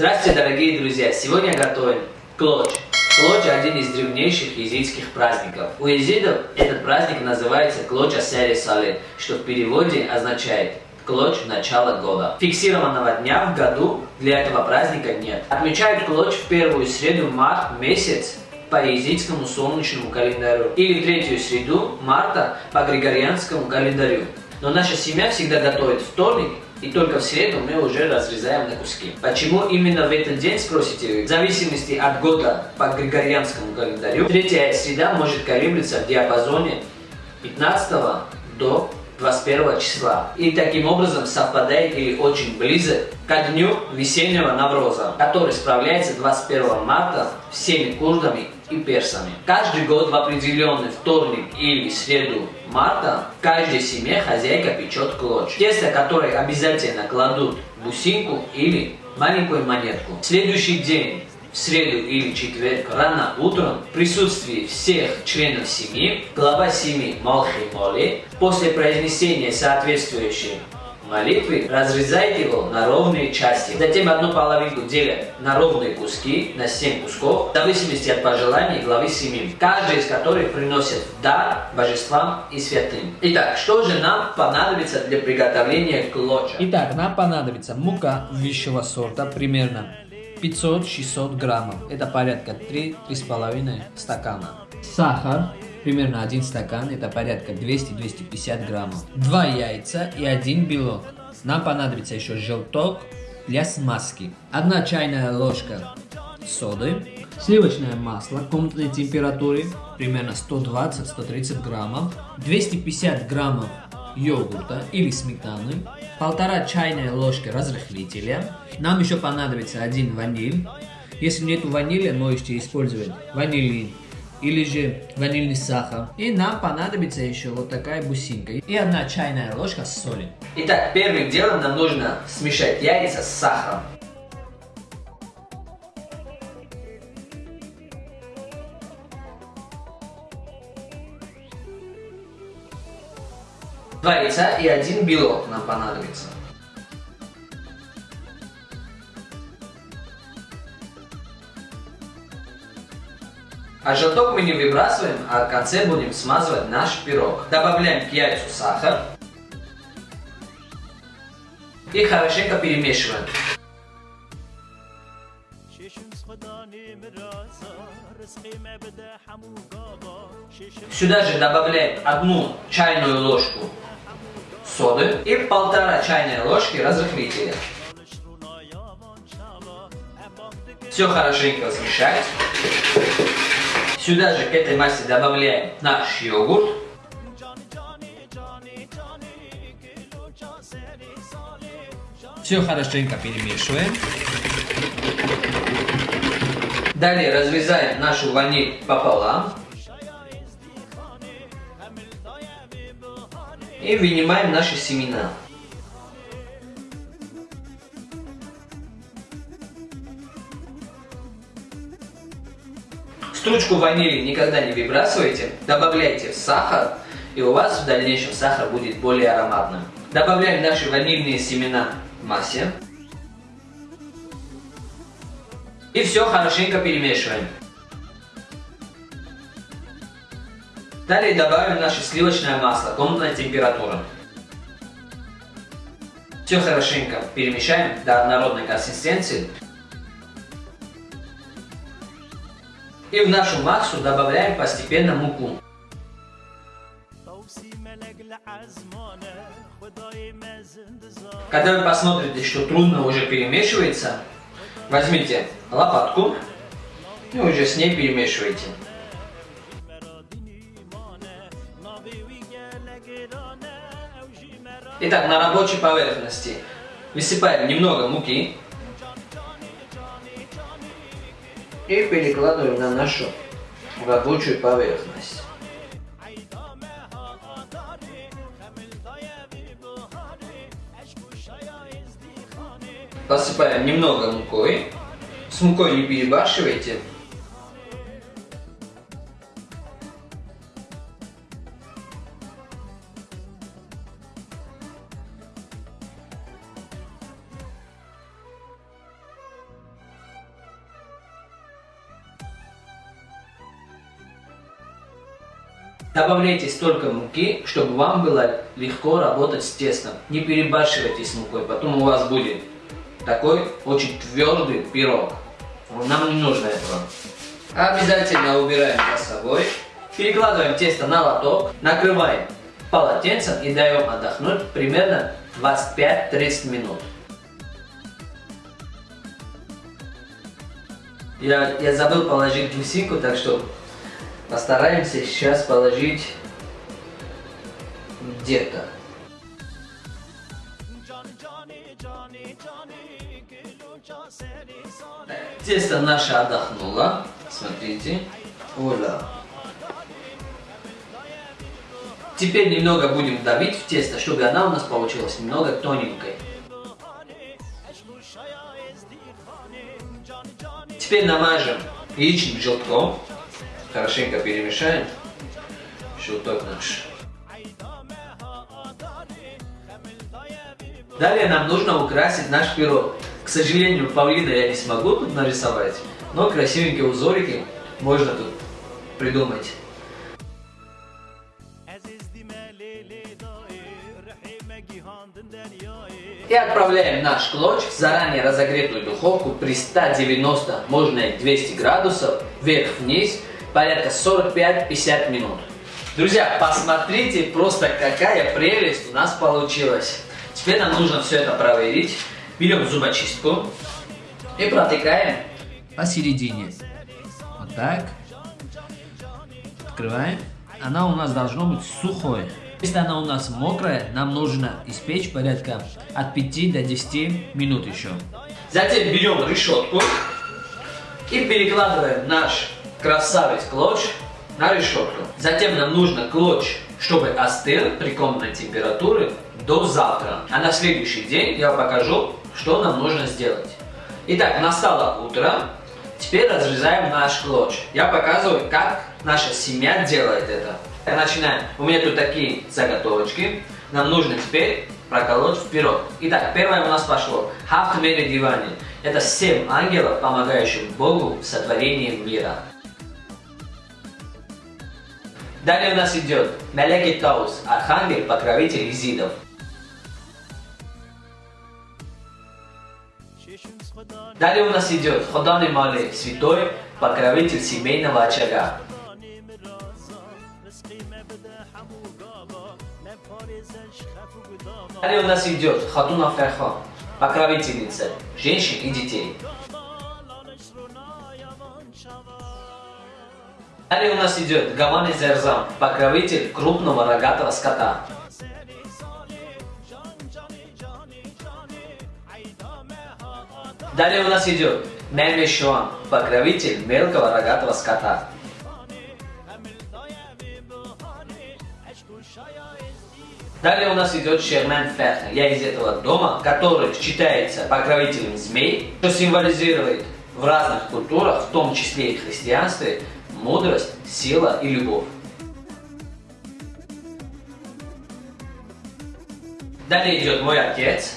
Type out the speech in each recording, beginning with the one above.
Здравствуйте, дорогие друзья! Сегодня готовим клоч. Клоч – один из древнейших езидских праздников. У езидов этот праздник называется клоча сери сале, что в переводе означает клоч начала года. Фиксированного дня в году для этого праздника нет. Отмечают клоч в первую среду март месяц по езидскому солнечному календарю или третью среду марта по григорианскому календарю. Но наша семья всегда готовит вторник и только в среду мы уже разрезаем на куски. Почему именно в этот день, спросите вы? В зависимости от года по григорианскому календарю, третья среда может колеблиться в диапазоне 15 до 21 числа. И таким образом совпадает или очень близок ко дню весеннего Навроза, который справляется 21 марта всеми курдами и персами. Каждый год в определенный вторник или среду марта в каждой семье хозяйка печет клоч. Тесто, которое обязательно кладут бусинку или маленькую монетку. Следующий день в среду или четверг рано утром в присутствии всех членов семьи, глава семьи Малхи после произнесения соответствующей молитвы разрезает его на ровные части. Затем одну половинку делят на ровные куски, на 7 кусков, в зависимости от пожеланий главы семьи, каждый из которых приносит дар божествам и святым. Итак, что же нам понадобится для приготовления клоча? Итак, нам понадобится мука высшего сорта, примерно 500-600 граммов. Это порядка 3-3,5 стакана. Сахар примерно 1 стакан, это порядка 200-250 граммов. 2 яйца и 1 белок. Нам понадобится еще желток для смазки. 1 чайная ложка соды. Сливочное масло комнатной температуры, примерно 120-130 граммов. 250 граммов йогурта или сметаны, полтора чайная ложки разрыхлителя. Нам еще понадобится один ваниль. Если нет ванили, можете использовать ванилин или же ванильный сахар. И нам понадобится еще вот такая бусинка и одна чайная ложка соли. Итак, первым делом нам нужно смешать яйца с сахаром. Два яйца и один белок нам понадобится. А желток мы не выбрасываем, а в конце будем смазывать наш пирог. Добавляем к яйцу сахар. И хорошенько перемешиваем. Сюда же добавляем одну чайную ложку соды и полтора чайной ложки разрыхлителя. Все хорошенько смешать. Сюда же к этой массе добавляем наш йогурт. Все хорошенько перемешиваем. Далее разрезаем нашу ваниль пополам. И вынимаем наши семена. Стручку ванили никогда не выбрасывайте, добавляйте сахар, и у вас в дальнейшем сахар будет более ароматным. Добавляем наши ванильные семена в массе. И все хорошенько перемешиваем. Далее добавим наше сливочное масло, комнатная температура. Все хорошенько перемешаем до однородной консистенции. И в нашу массу добавляем постепенно муку. Когда вы посмотрите, что трудно уже перемешивается, возьмите лопатку и уже с ней перемешивайте. Итак, на рабочей поверхности высыпаем немного муки и перекладываем на нашу рабочую поверхность. Посыпаем немного мукой. С мукой не перебарщивайте. Добавляйте столько муки, чтобы вам было легко работать с тестом. Не перебарщивайте с мукой, потом у вас будет такой очень твердый пирог. Нам не нужно этого. Обязательно убираем за собой. Перекладываем тесто на лоток, накрываем полотенцем и даем отдохнуть примерно 25-30 минут. Я, я забыл положить гусинку, так что постараемся сейчас положить где-то. Тесто наше отдохнуло. Смотрите. Оля. Теперь немного будем давить в тесто, чтобы она у нас получилась немного тоненькой. Теперь намажем яичным желтком. Хорошенько перемешаем. Желток наш. Далее нам нужно украсить наш пирог. К сожалению, павлина я не смогу тут нарисовать, но красивенькие узорики можно тут придумать. И отправляем наш клоч в заранее разогретую духовку при 190, можно и 200 градусов, вверх-вниз, порядка 45-50 минут. Друзья, посмотрите просто какая прелесть у нас получилась. Теперь нам нужно все это проверить. Берем зубочистку и протыкаем посередине. Вот так. Открываем. Она у нас должна быть сухой. Если она у нас мокрая, нам нужно испечь порядка от 5 до 10 минут еще. Затем берем решетку и перекладываем наш красавец клоч на решетку. Затем нам нужно клоч, чтобы остыл при комнатной температуре до завтра. А на следующий день я покажу, что нам нужно сделать. Итак, настало утро. Теперь разрезаем наш клоч. Я показываю, как наша семья делает это. Начинаем. У меня тут такие заготовочки. Нам нужно теперь проколоть в пирог. Итак, первое у нас пошло. Хафтмере дивани. Это семь ангелов, помогающих Богу в сотворении мира. Далее у нас идет Мелеки Таус, архангел, покровитель изидов. Далее у нас идет Ходани Мали, святой, покровитель семейного очага. Далее у нас идет Хатуна Ферха, покровительница женщин и детей. Далее у нас идет Гамани Зерзам, покровитель крупного рогатого скота. Далее у нас идет Мемешуан, покровитель мелкого рогатого скота. Далее у нас идет Шермен Ферхен. Я из этого дома, который считается покровителем змей, что символизирует в разных культурах, в том числе и христианстве, мудрость, сила и любовь. Далее идет мой отец.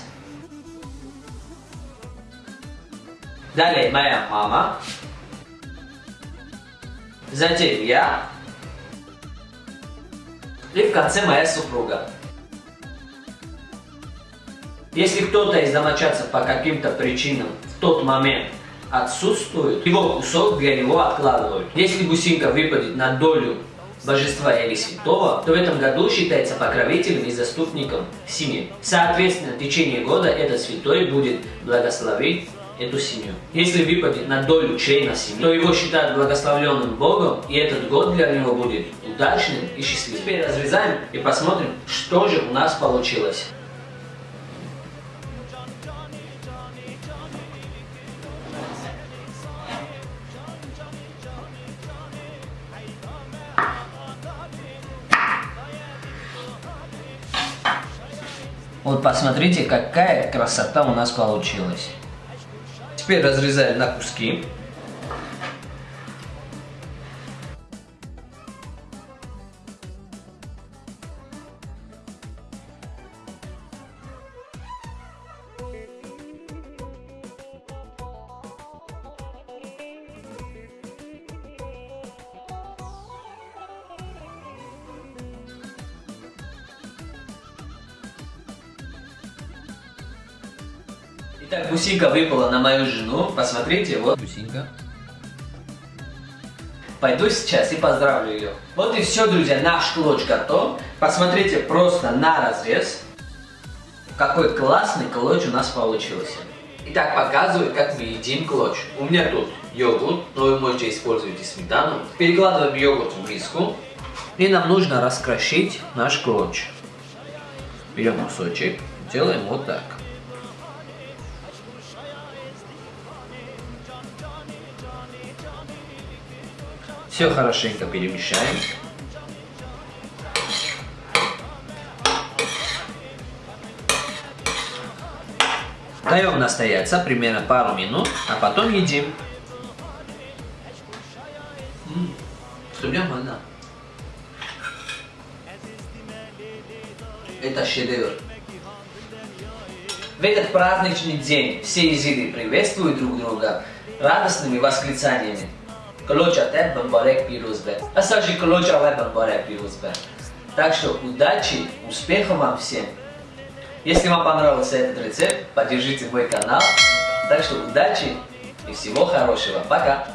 Далее моя мама. Затем я. И в конце моя супруга. Если кто-то из домочадцев по каким-то причинам в тот момент отсутствует, его кусок для него откладывают. Если гусинка выпадет на долю божества или святого, то в этом году считается покровителем и заступником семьи. Соответственно, в течение года этот святой будет благословить эту семью. Если выпадет на долю члена семьи, то его считают благословленным Богом, и этот год для него будет удачным и счастливым. Теперь разрезаем и посмотрим, что же у нас получилось. Вот посмотрите, какая красота у нас получилась. Теперь разрезаем на куски. Итак, бусинка выпала на мою жену. Посмотрите, вот. Бусинка. Пойду сейчас и поздравлю ее. Вот и все, друзья, наш клоч готов. Посмотрите просто на разрез. Какой классный клоч у нас получился. Итак, показываю, как мы едим клоч. У меня тут йогурт, но вы можете использовать и сметану. Перекладываем йогурт в миску. И нам нужно раскрошить наш клоч. Берем кусочек, делаем вот так. Все хорошенько перемешаем. Даем настояться примерно пару минут, а потом едим. Все нормально. Это шедевр. В этот праздничный день все езиды приветствуют друг друга радостными восклицаниями. Клоча те бомбарек пирузбе. А сажи клоча ле бомбарек пирузбе. Так что удачи, успехов вам всем. Если вам понравился этот рецепт, поддержите мой канал. Так что удачи и всего хорошего. Пока!